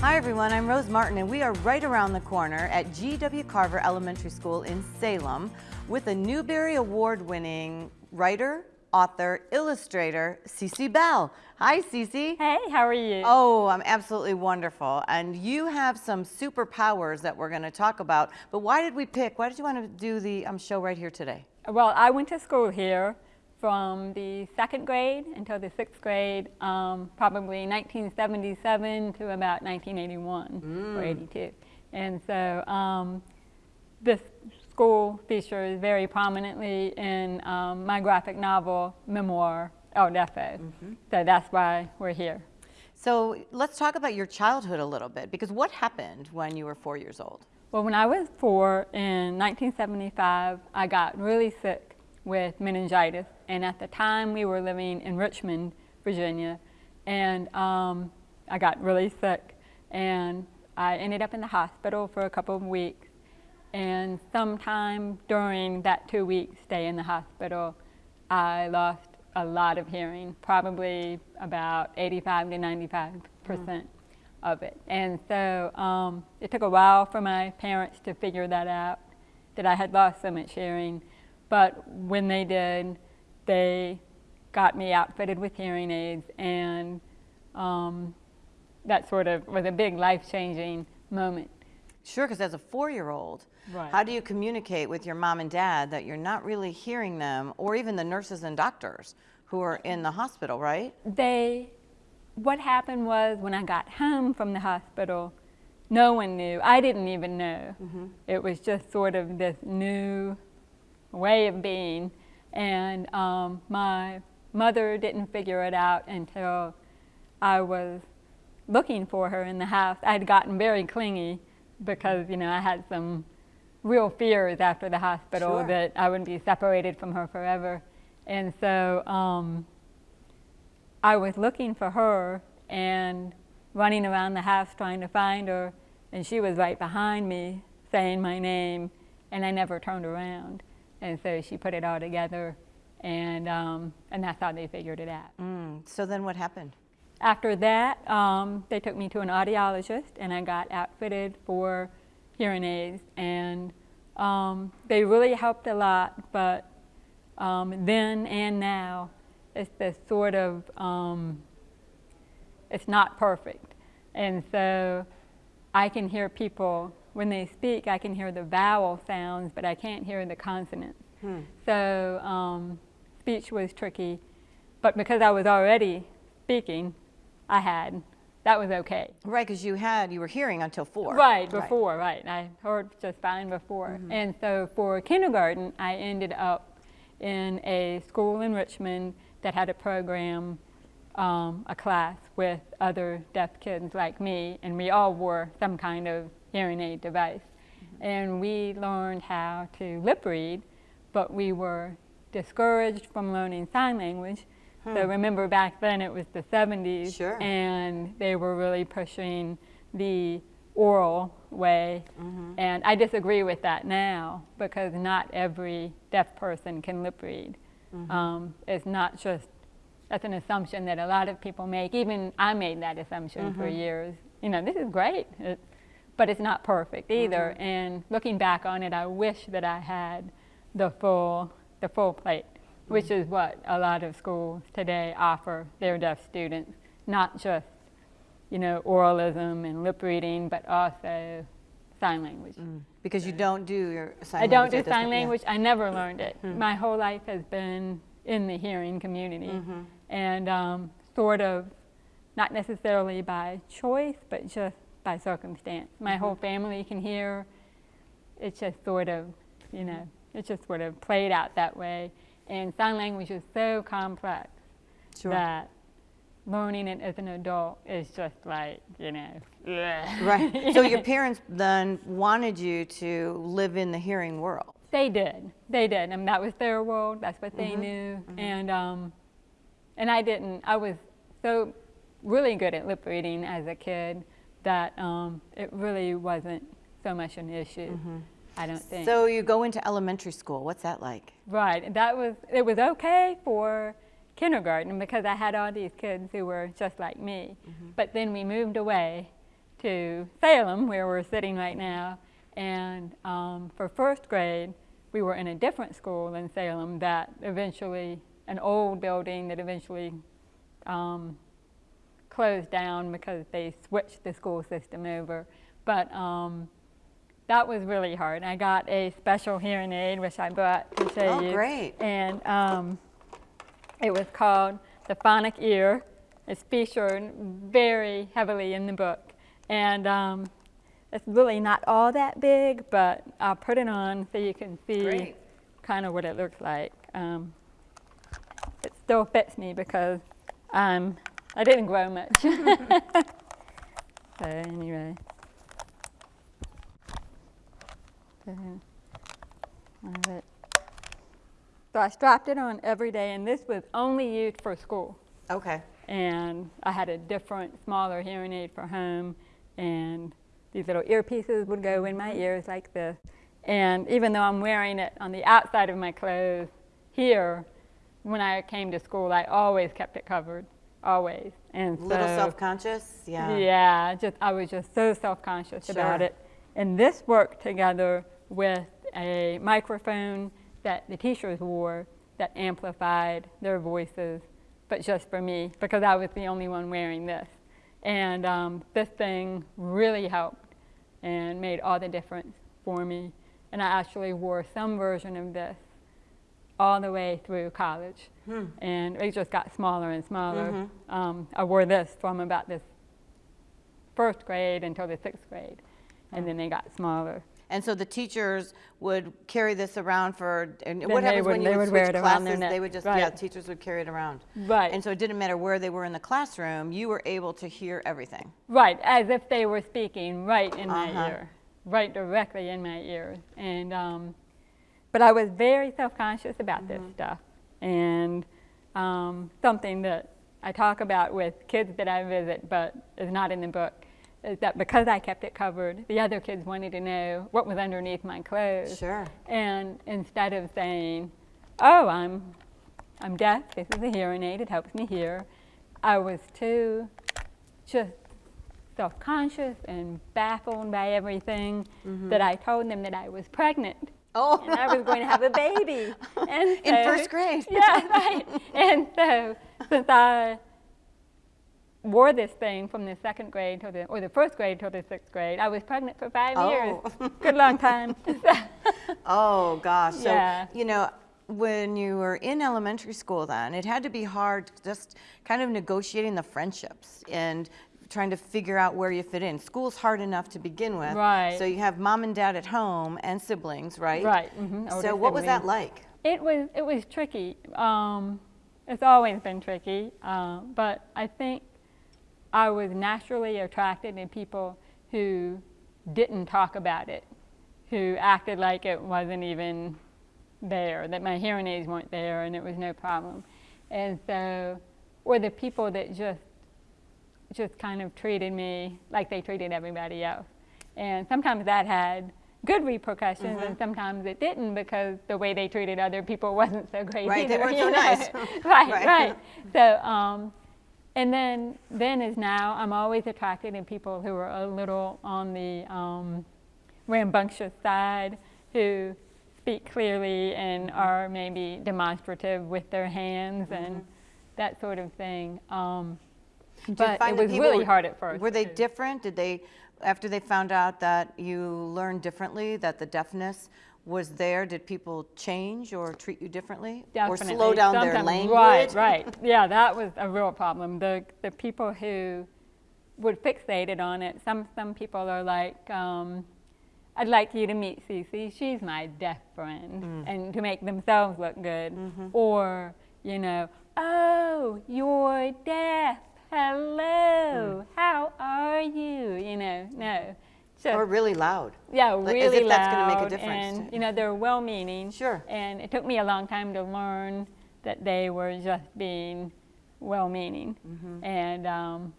Hi everyone, I'm Rose Martin and we are right around the corner at G.W. Carver Elementary School in Salem with a Newbery Award winning writer, author, illustrator, Cece Bell. Hi Cece. Hey, how are you? Oh, I'm absolutely wonderful. And you have some superpowers that we're going to talk about. But why did we pick, why did you want to do the um, show right here today? Well, I went to school here from the second grade until the sixth grade, um, probably 1977 to about 1981 mm. or 82. And so um, this school features very prominently in um, my graphic novel, memoir, El Deafo. Mm -hmm. So that's why we're here. So let's talk about your childhood a little bit, because what happened when you were four years old? Well, when I was four in 1975, I got really sick with meningitis. And at the time, we were living in Richmond, Virginia. And um, I got really sick. And I ended up in the hospital for a couple of weeks. And sometime during that two week stay in the hospital, I lost a lot of hearing, probably about 85 to 95 percent mm. of it. And so um, it took a while for my parents to figure that out, that I had lost so much hearing. But when they did, they got me outfitted with hearing aids, and um, that sort of was a big life-changing moment. Sure, because as a four-year-old, right. how do you communicate with your mom and dad that you're not really hearing them, or even the nurses and doctors who are in the hospital, right? They, what happened was when I got home from the hospital, no one knew. I didn't even know. Mm -hmm. It was just sort of this new way of being. And um, my mother didn't figure it out until I was looking for her in the house. I had gotten very clingy because, you know, I had some real fears after the hospital sure. that I wouldn't be separated from her forever. And so um, I was looking for her and running around the house trying to find her, and she was right behind me saying my name, and I never turned around. And so she put it all together, and, um, and that's how they figured it out. Mm. So then what happened? After that, um, they took me to an audiologist, and I got outfitted for hearing aids, and um, they really helped a lot, but um, then and now, it's this sort of, um, it's not perfect. And so I can hear people when they speak, I can hear the vowel sounds, but I can't hear the consonants. Hmm. So um, speech was tricky, but because I was already speaking, I had, that was okay. Right, because you had, you were hearing until four. Right, before, right. right. I heard just fine before. Mm -hmm. And so for kindergarten, I ended up in a school in Richmond that had a program, um, a class with other deaf kids like me, and we all wore some kind of hearing aid device. Mm -hmm. And we learned how to lip read, but we were discouraged from learning sign language. Hmm. So remember back then it was the 70s, sure. and they were really pushing the oral way. Mm -hmm. And I disagree with that now because not every deaf person can lip read. Mm -hmm. um, it's not just, that's an assumption that a lot of people make. Even I made that assumption mm -hmm. for mm-hmm. years. You know, this is great. It's, but it's not perfect either. Mm-hmm. And looking back on it, I wish that I had the full, the full plate, mm-hmm. which is what a lot of schools today offer their deaf students, not just, you know, oralism and lip reading, but also sign language. Mm. Because you don't do your sign language. I don't do sign language. Yeah. I never learned it. Mm. My whole life has been in the hearing community. Mm -hmm. And um, sort of, not necessarily by choice, but just by circumstance. My whole mm-hmm. family can hear. It's just sort of, you know, it just sort of played out that way. And sign language is so complex sure. that learning it as an adult is just like, you know. Right. So your parents then wanted you to live in the hearing world. They did. They did. I mean, that was their world. That's what they mm -hmm. knew. Mm -hmm. And, um, and I didn't. I was so really good at lip reading as a kid that um, it really wasn't so much an issue. Mm -hmm. I don't think. So you go into elementary school. What's that like? Right. That was it was okay for kindergarten because I had all these kids who were just like me. Mm -hmm. But then we moved away to Salem, where we're sitting right now. And um, for first grade, we were in a different school in Salem that eventually, an old building that eventually um, closed down because they switched the school system over. But um, that was really hard. I got a special hearing aid, which I brought to show Oh, you. great. And um, it was called The Phonic Ear. It's featured very heavily in the book. And um, it's really not all that big, but I'll put it on so you can see Great. kind of what it looks like. Um, it still fits me because I'm, I didn't grow much. so anyway. So. So I strapped it on every day, and this was only used for school. Okay. And I had a different, smaller hearing aid for home, and these little earpieces would go in my mm-hmm. ears like this. And even though I'm wearing it on the outside of my clothes here, when I came to school, I always kept it covered, always. And A little self-conscious? Yeah. yeah, just I was just so self-conscious about it. And this worked together with a microphone that the teachers wore that amplified their voices, but just for me, because I was the only one wearing this. And um, this thing really helped and made all the difference for me. And I actually wore some version of this all the way through college. And it just got smaller and smaller. Um, I wore this from about this first grade until the sixth grade, and then they got smaller. And so the teachers would carry this around for, and Then what happens would- when you they would would wear switch it around their classes? They would just, yeah, teachers would carry it around. Right. And so it didn't matter where they were in the classroom, you were able to hear everything. Right, as if they were speaking right in Uh-huh. my ear, right directly in my ear. And um, but I was very self-conscious about this stuff, and um, something that I talk about with kids that I visit, but is not in the book, is that because I kept it covered, the other kids wanted to know what was underneath my clothes. Sure. And instead of saying, "Oh, I'm, I'm deaf. This is a hearing aid. It helps me hear," I was too just self-conscious and baffled by everything that I told them that I was pregnant. Oh. And I was going to have a baby. And In so- first grade. Yeah, right. And so since I wore this thing from the second grade to the, or the first grade till the sixth grade, I was pregnant for five oh. years. Oh. Good long time. Oh, gosh. So, Yeah. you know, when you were in elementary school then, it had to be hard just kind of negotiating the friendships and trying to figure out where you fit in. School's hard enough to begin with. Right. So you have mom and dad at home and siblings, right? Right, mhm, So older what was that like? It was it was tricky. Um, it's always been tricky, uh, but I think I was naturally attracted to people who didn't talk about it, who acted like it wasn't even there, that my hearing aids weren't there, and it was no problem, and so, or the people that just just kind of treated me like they treated everybody else, and sometimes that had good repercussions, Mm-hmm. and sometimes it didn't because the way they treated other people wasn't so great Right, they weren't so know? nice. right, Right. right. So, um, and then, then as now, I'm always attracted to people who are a little on the um, rambunctious side, who speak clearly and Mm-hmm. are maybe demonstrative with their hands and Mm-hmm. that sort of thing. Um, but it was really were- hard at first. Were they too. different? Did they, after they found out that you learned differently, that the deafness was there, did people change or treat you differently? Or slow Definitely. down their language? Right, right. Yeah, that was a real problem. The the people who would fixated on it. Some some people are like, um, I'd like you to meet Cece. She's my deaf friend, Mm. and to make themselves look good. Mm-hmm. Or you know, oh, you're deaf. Hello, how are you? You know, no. Just, Or really loud? yeah, Like, really as if loud. that's gonna make a difference. And you know, they're well-meaning. Sure. And it took me a long time to learn that they were just being well-meaning, Mm-hmm. and um,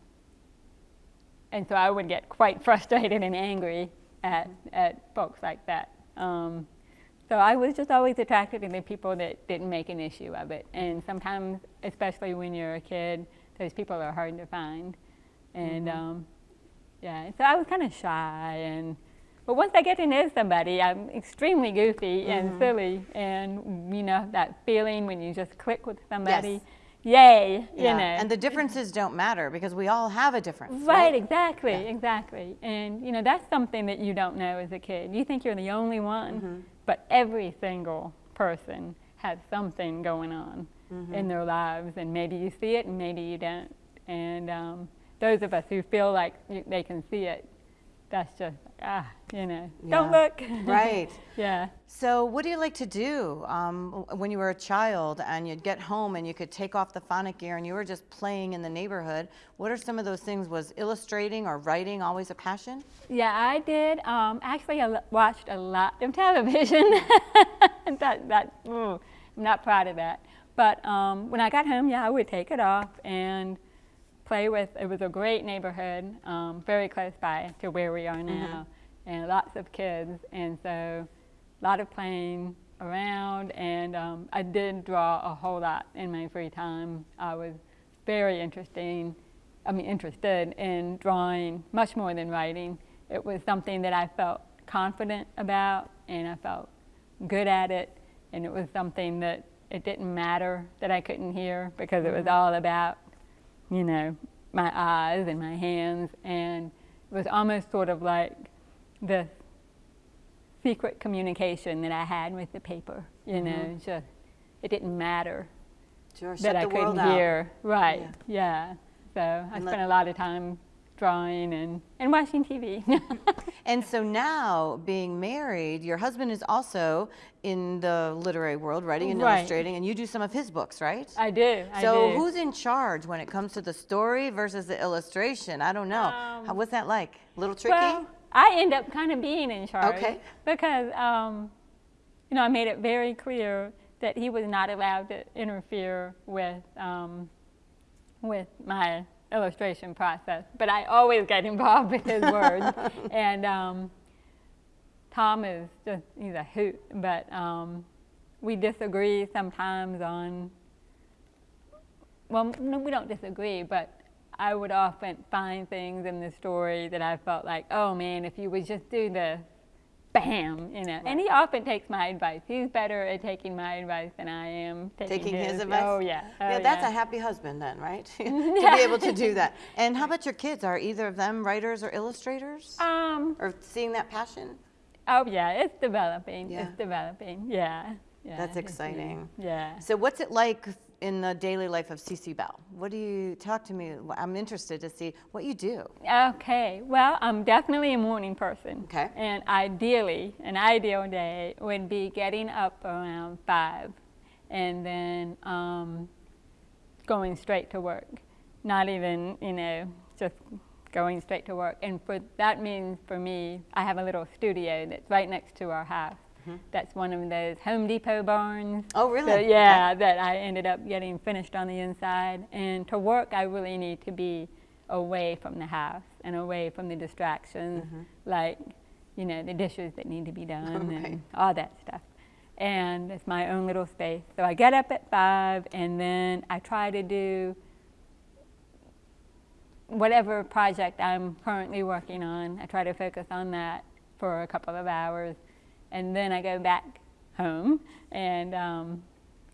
and so I would get quite frustrated and angry at Mm-hmm. at folks like that. Um, so I was just always attracted to the people that didn't make an issue of it, and sometimes, especially when you're a kid, those people are hard to find, and Mm-hmm. um, yeah. So I was kind of shy, and but once I get to know somebody, I'm extremely goofy and Mm-hmm. silly, and you know that feeling when you just click with somebody. Yes. Yay, you Yeah. know. And the differences don't matter because we all have a difference. Right, exactly, exactly. And you know, that's something that you don't know as a kid. You think you're the only one, Mm-hmm. but every single person has something going on Mm-hmm. in their lives, and maybe you see it and maybe you don't. And um, those of us who feel like you, they can see it, that's just, ah, you know, don't look. Right. yeah. So, what do you like to do um, when you were a child and you'd get home and you could take off the phonic ear and you were just playing in the neighborhood? What are some of those things? Was illustrating or writing always a passion? Yeah, I did. Um, actually, I watched a lot of television. that, that, ooh, I'm not proud of that. But um, when I got home, yeah, I would take it off and play with. It was a great neighborhood, um, very close by to where we are now, and lots of kids, and so a lot of playing around. And um, I did draw a whole lot in my free time. I was very interesting. I mean, interested in drawing much more than writing. It was something that I felt confident about, and I felt good at it, and it was something that it didn't matter that I couldn't hear because it was mm-hmm. all about, you know, my eyes and my hands, and it was almost sort of like the secret communication that I had with the paper. You mm-hmm. know, just it didn't matter Sure, that I couldn't hear. Right. Yeah. So I And spent let- a lot of time drawing and, and watching TV. And so now, being married, your husband is also in the literary world, writing and Right. illustrating, and you do some of his books, right? I do. I so, do. who's in charge when it comes to the story versus the illustration? I don't know. Um, How, what's that like? A little tricky? Well, I end up kind of being in charge. Okay. Because, um, you know, I made it very clear that he was not allowed to interfere with, um, with my illustration process. But I always get involved with his words. and um, Tom is just, he's a hoot. But um, we disagree sometimes on well, no, we don't disagree, but I would often find things in the story that I felt like, oh man, if you would just do this, bam, you know. And he often takes my advice. He's better at taking my advice than I am taking, Taking his advice? Oh yeah. yeah, oh, that's yeah. a happy husband then, right? to be able to do that. And how about your kids? Are either of them writers or illustrators? Um. or seeing that passion? Oh yeah, it's developing. Yeah. It's developing. Yeah. Yeah. That's exciting. Yeah. So, what's it like in the daily life of Cece Bell? What do you talk to me? I'm interested to see what you do. Okay, well, I'm definitely a morning person. Okay. And ideally, an ideal day would be getting up around five and then um, going straight to work. Not even, you know, just going straight to work. And for that means for me, I have a little studio that's right next to our house. That's one of those Home Depot barns. Oh, really? So, yeah, that I ended up getting finished on the inside. And to work, I really need to be away from the house and away from the distractions, Mm-hmm. like, you know, the dishes that need to be done Right. and all that stuff. And it's my own little space. So I get up at five and then I try to do whatever project I'm currently working on. I try to focus on that for a couple of hours. And then I go back home and um,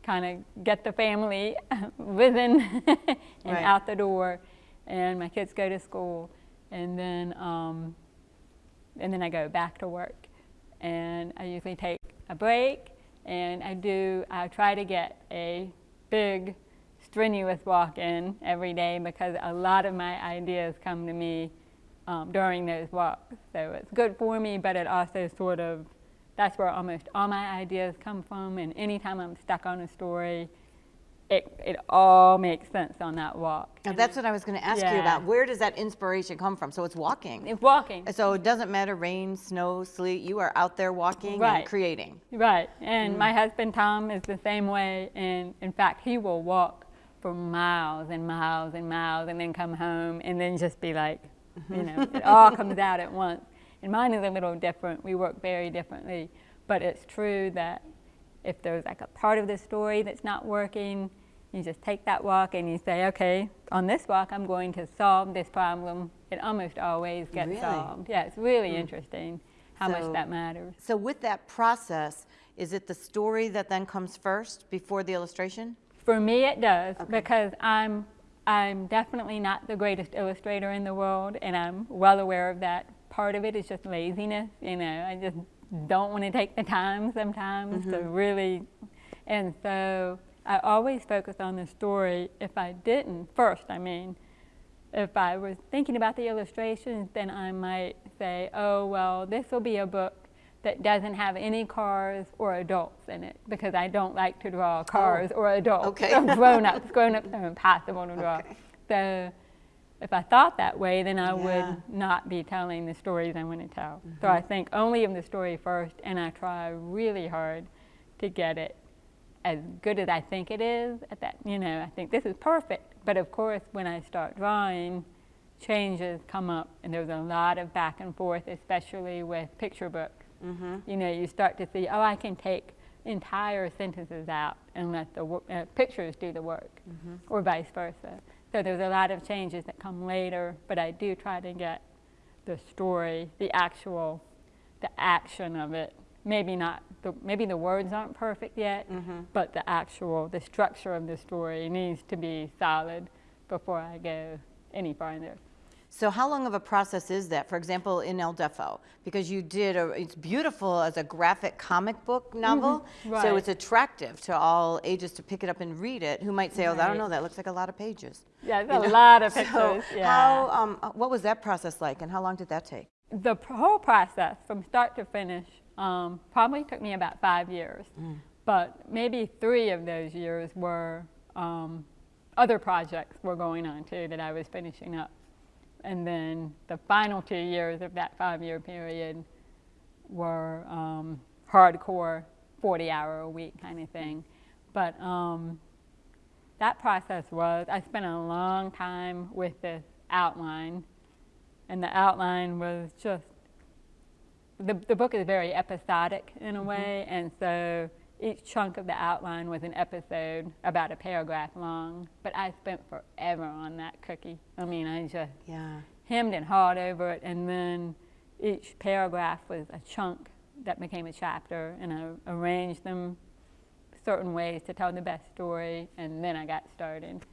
kind of get the family within and Right. out the door. And my kids go to school. And then, um, and then I go back to work. And I usually take a break and I do, I try to get a big, strenuous walk in every day because a lot of my ideas come to me um, during those walks. So it's good for me, but it also sort of, that's where almost all my ideas come from. And anytime I'm stuck on a story, it, it all makes sense on that walk. Now, that's what I was going to ask you about. Where does that inspiration come from? So, it's walking. It's walking. So, it doesn't matter rain, snow, sleet, you are out there walking and Right. creating. Right, and mm. my husband Tom is the same way, and in fact, he will walk for miles and miles and miles, and then come home, and then just be like, you know, it all comes out at once. And mine is a little different. We work very differently, but it's true that if there's like a part of the story that's not working, You just take that walk and you say, okay, on this walk, I'm going to solve this problem. It almost always gets Really? solved. Yeah, it's really hmm. interesting how So- much that matters. So with that process, is it the story that then comes first before the illustration? For me, it does Okay. because I'm I'm definitely not the greatest illustrator in the world, and I'm well aware of that. Part of it is just laziness. You know, I just don't want to take the time sometimes to mm-hmm. really, and so I always focus on the story. If I didn't first, I mean, if I was thinking about the illustrations, then I might say, oh, well, this will be a book that doesn't have any cars or adults in it because I don't like to draw oh, cars or adults. Oh, okay. or grown-ups. Grown-ups are impossible to draw. Okay. So if I thought that way, then I Yeah. would not be telling the stories I want to tell. So mm-hmm. I think only of the story first, and I try really hard to get it as good as I think it is at that, you know, I think this is perfect. But of course, when I start drawing, changes come up, and there's a lot of back and forth, especially with picture books. Mm-hmm. You know, you start to see, oh, I can take entire sentences out and let the uh, pictures do the work, mm-hmm. or vice versa. So there's a lot of changes that come later, but I do try to get the story, the actual, the action of it. Maybe not, the, maybe the words aren't perfect yet, mm-hmm. but the actual, the structure of the story needs to be solid before I go any farther. So how long of a process is that? For example, in El Deafo, because you did a, it's beautiful as a graphic comic book novel. So right. it's attractive to all ages to pick it up and read it. Who might say, oh, I don't know, that looks like a lot of pages. Yeah, You a know? lot of So pictures. yeah. how, um, what was that process like and how long did that take? the whole process from start to finish um, probably took me about five years but maybe three of those years were um, other projects were going on too that i was finishing up and then the final two years of that five year period were um, hardcore 40 hour a week kind of thing. But um, that process was i spent a long time with this outline and the outline was just the, the book is very episodic in a way and so each chunk of the outline was an episode about a paragraph long. But i spent forever on that cookie. I mean i just Yeah. hemmed and hawed over it. And then each paragraph was a chunk that became a chapter. And i arranged them certain ways to tell the best story. And then i got started.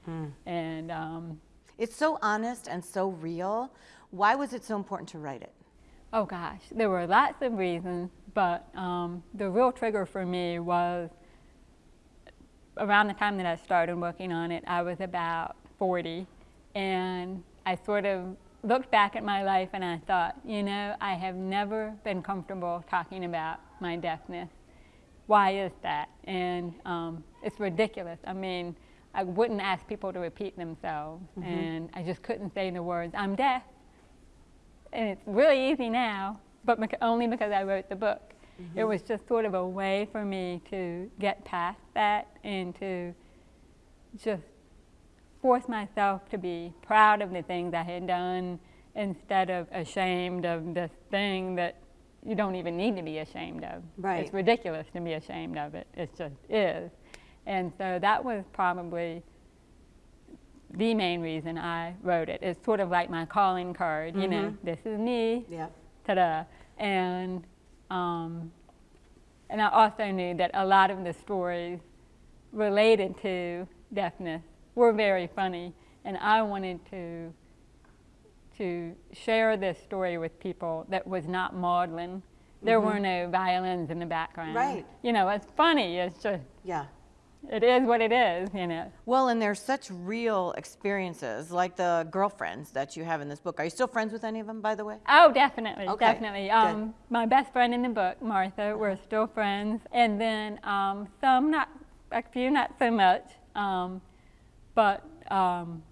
And um, It's so honest and so real. Why was it so important to write it? Oh gosh, there were lots of reasons, but um, the real trigger for me was around the time that I started working on it, I was about 40, and I sort of looked back at my life and I thought, you know, I have never been comfortable talking about my deafness. Why is that? And um, it's ridiculous. I mean, I wouldn't ask people to repeat themselves, and I just couldn't say the words, I'm deaf and it's really easy now, but only because I wrote the book. Mm-hmm. It was just sort of a way for me to get past that and to just force myself to be proud of the things I had done instead of ashamed of this thing that you don't even need to be ashamed of. Right. It's ridiculous to be ashamed of it. It just is. And so that was probably the main reason I wrote it. It's sort of like my calling card, you know, this is me, Yeah. ta-da. And, um, and I also knew that a lot of the stories related to deafness were very funny, and I wanted to to share this story with people that was not maudlin. There were no violins in the background. Right. You know, it's funny. It's just Yeah. It is what it is. You know. Well, and there's such real experiences, like the girlfriends that you have in this book. Are you still friends with any of them, by the way? Oh, definitely, Okay, definitely. Um, my best friend in the book, Martha, we're still friends, and then um, some, not a few, not so much, um, but um,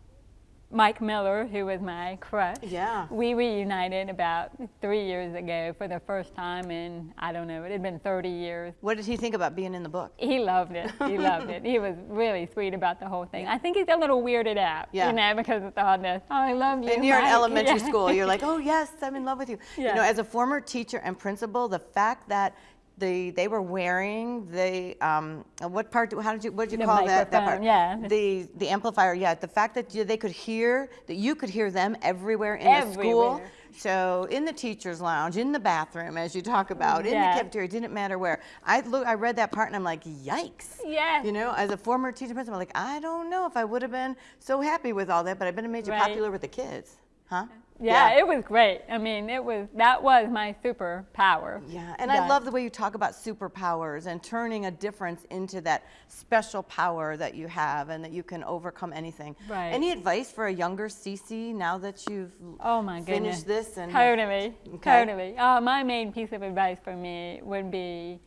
Mike Miller, who was my crush. Yeah. We reunited about three years ago for the first time in I don't know, it had been 30 years. What did he think about being in the book? He loved it. He loved it. He was really sweet about the whole thing. I think he's a little weirded out, Yeah. you know, because of all this. Oh, I love you. And you're in Mike." elementary Yeah. school, you're like, oh yes, I'm in love with you. You know, as a former teacher and principal, the fact that the they were wearing the um, what part? How did you what did you The call that? That part? yeah. The the amplifier. Yeah. The fact that you, they could hear that you could hear them everywhere in the school. So in the teachers' lounge, in the bathroom, as you talk about, in the cafeteria, it didn't matter where. I look, I read that part and I'm like, yikes. Yes. You know, as a former teacher principal, I'm like, I don't know if I would have been so happy with all that, but I've been made you Right. popular with the kids, huh? Yeah, it was great. I mean, it was that was my superpower. Yeah, and I love the way you talk about superpowers and turning a difference into that special power that you have and that you can overcome anything. Right. Any advice for a younger Cece now that you've Oh my goodness. finished this and Totally, Okay. totally. Uh, my main piece of advice for me would be,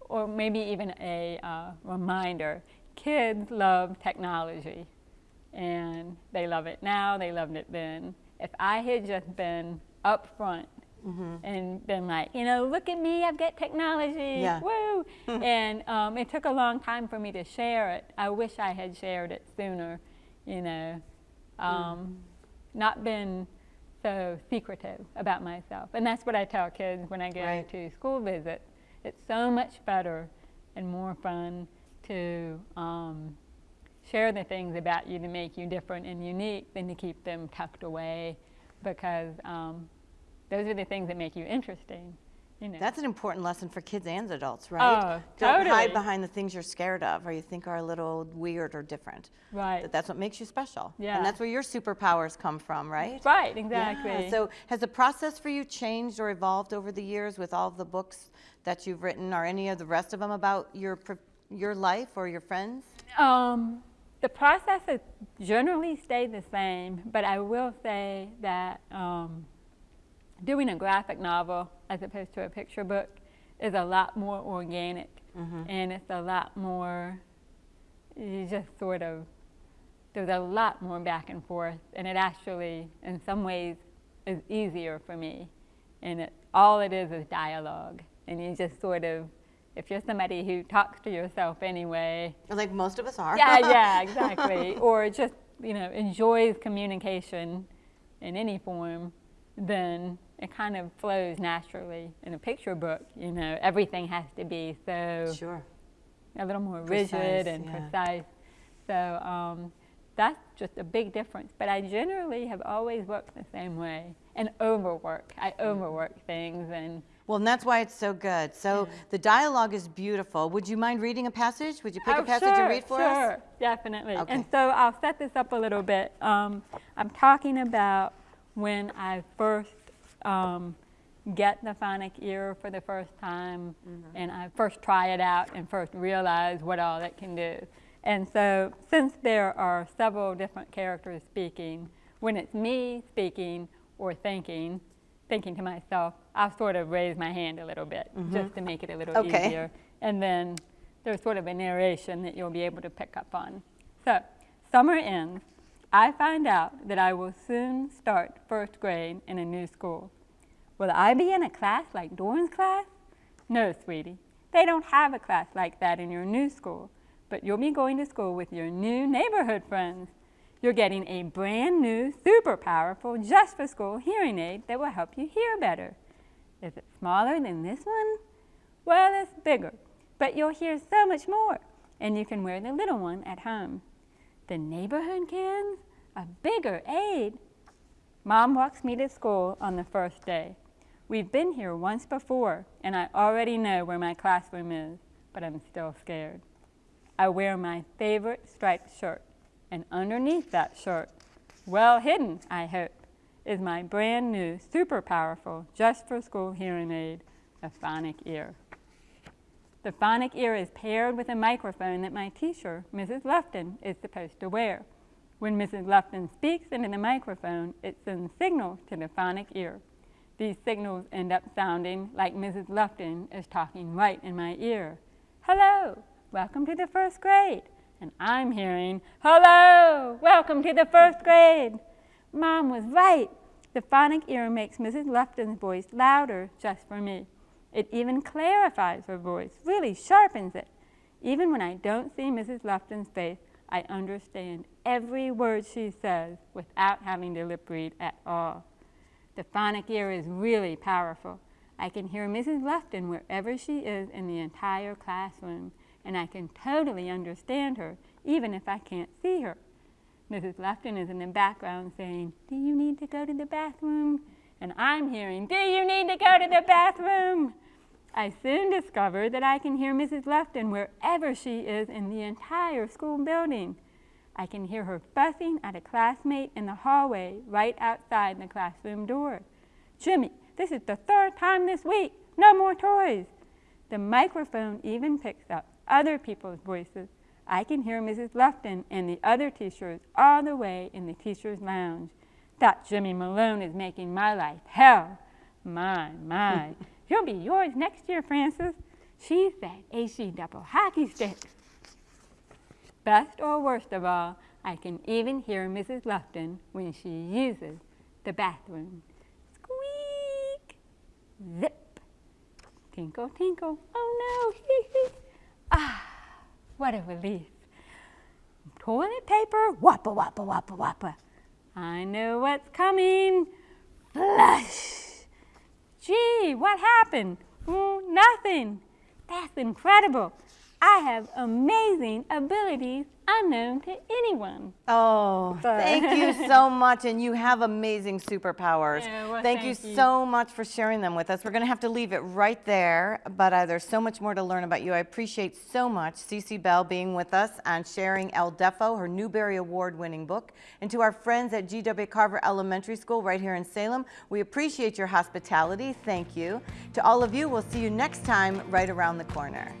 or maybe even a uh, reminder, kids love technology and they love it now, they loved it then. If I had just been upfront Mm-hmm. and been like, you know, look at me, I've got technology, Yeah. woo! and um, it took a long time for me to share it. I wish I had shared it sooner, you know. Um, Not been so secretive about myself. And that's what I tell kids when I go Right. to school visits. It's so much better and more fun to um, share the things about you to make you different and unique than to keep them tucked away because um, those are the things that make you interesting. You know. That's an important lesson for kids and adults, right? Oh, Don't hide behind the things you're scared of or you think are a little weird or different. right. That that's what makes you special. Yeah. And that's where your superpowers come from, right? right, Yeah. exactly. So has the process for you changed or evolved over the years with all of the books that you've written or any of the rest of them about your your life or your friends? Um, the process has generally stayed the same, but I will say that um, doing a graphic novel as opposed to a picture book is a lot more organic and it's a lot more, you just sort of, there's a lot more back and forth and it actually, in some ways, is easier for me. And it, all it is is dialogue. And you just sort of, if you're somebody who talks to yourself anyway, Like most of us are. yeah, yeah, exactly. or just you know enjoys communication in any form, then it kind of flows naturally. In a picture book, you know, everything has to be so Sure. a little more Precise, rigid and yeah. precise. So um, that's just a big difference. But I generally have always worked the same way and overwork. I overwork things and Well, and that's why it's so good. So the dialogue is beautiful. Would you mind reading a passage? Would you pick oh, a passage sure, and read for sure, us? definitely. Okay. And so I'll set this up a little bit. Um, I'm talking about when I first um, get the phonic ear for the first time, Mm-hmm. and I first try it out and first realize what all it can do. And so, since there are several different characters speaking, when it's me speaking or thinking, thinking to myself, I'll sort of raise my hand a little bit mm-hmm. just to make it a little. Okay. easier. And then there's sort of a narration that you'll be able to pick up on. So, summer ends. I find out that I will soon start first grade in a new school. Will I be in a class like Doran's class? No, sweetie. They don't have a class like that in your new school, but you'll be going to school with your new neighborhood friends. You're getting a brand new, super powerful, just for school hearing aid that will help you hear better. Is it smaller than this one? Well, it's bigger, but you'll hear so much more, and you can wear the little one at home. The neighborhood kids? A bigger aid? Mom walks me to school on the first day. We've been here once before, and I already know where my classroom is, but I'm still scared. I wear my favorite striped shirt, and underneath that shirt, well hidden, I hope, is my brand new, super powerful, just for school hearing aid, a phonic ear. The phonic ear is paired with a microphone that my teacher, Mrs. Lufton, is supposed to wear. When Mrs. Lufton speaks into the microphone, it sends signals to the phonic ear. These signals end up sounding like Mrs. Lufton is talking right in my ear. Hello, welcome to the first grade. And I'm hearing, hello, welcome to the first grade. Mom was right. The phonic ear makes Mrs. Lufton's voice louder just for me. It even clarifies her voice, really sharpens it. Even when I don't see Mrs. Lufton's face, I understand every word she says without having to lip read at all. The phonic ear is really powerful. I can hear Mrs. Lufton wherever she is in the entire classroom, and I can totally understand her, even if I can't see her. Mrs. Lufton is in the background saying, Do you need to go to the bathroom? And I'm hearing, Do you need to go to the bathroom? I soon discover that I can hear Mrs. Lufton wherever she is in the entire school building. I can hear her fussing at a classmate in the hallway right outside the classroom door. Jimmy, this is the third time this week. No more toys. The microphone even picks up other people's voices. I can hear Mrs. Lufton and the other teachers all the way in the teacher's lounge. That Jimmy Malone is making my life hell. My, my. He'll be yours next year, Francis. She's that AC double hockey stick. Best or worst of all, I can even hear Mrs. Lufton when she uses the bathroom. Squeak! Zip! Tinkle, tinkle. Oh no! What a relief. Toilet paper, wappa, wappa, wappa, wappa. I know what's coming. Flush! Gee, what happened? Mm, nothing. That's incredible. I have amazing abilities unknown to anyone. Oh, thank you so much. And you have amazing superpowers. Yeah, well, thank, you thank you. so much for sharing them with us. We're going to have to leave it right there, but uh, there's so much more to learn about you. I appreciate so much Cece Bell being with us and sharing El Deafo, her Newbery Award winning book. And to our friends at GW Carver Elementary School right here in Salem, we appreciate your hospitality. Thank you. To all of you, we'll see you next time right around the corner.